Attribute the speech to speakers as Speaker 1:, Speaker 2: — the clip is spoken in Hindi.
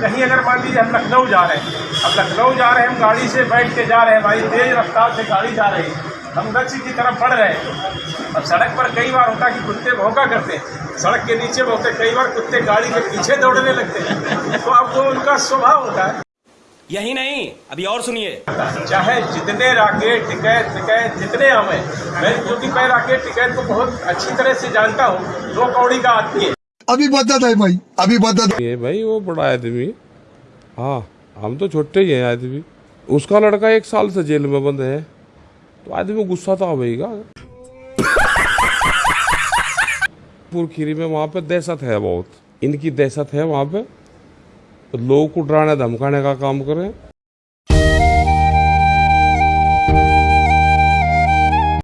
Speaker 1: कहीं अगर मान लीजिए हम लखनऊ जा रहे हैं अब लखनऊ जा रहे हैं हम गाड़ी से बैठ के जा रहे हैं भाई तेज रफ्तार से गाड़ी जा रही है। हम लक्ष्य की तरफ़ बढ़ रहे हैं। अब सड़क पर कई बार होता है कि कुत्ते भौंका करते हैं। सड़क के नीचे होते कई बार कुत्ते गाड़ी के पीछे दौड़ने लगते हैं। तो अब वो उनका स्वभाव होता है।
Speaker 2: यही नहीं अभी और सुनिए।
Speaker 1: चाहे जितने राकेट टिकैत टिकैत जितने हमें मैं क्योंकि मैं राकेट टिकैत को बहुत अच्छी तरह से जानता हूँ दो कौड़ी का आदमी है।
Speaker 3: अभी बदत है भाई, अभी बदत
Speaker 4: ये भाई, वो बड़ा आदमी। हाँ हम तो छोटे ही हैं आदमी। उसका लड़का एक साल से जेल में बंद है। तो आदमी गुस्सा तो आवेगा पुरखीरी में वहाँ पे दहशत है बहुत। इनकी दहशत है वहाँ पे। तो लोग को डराने, धमकाने का काम करें।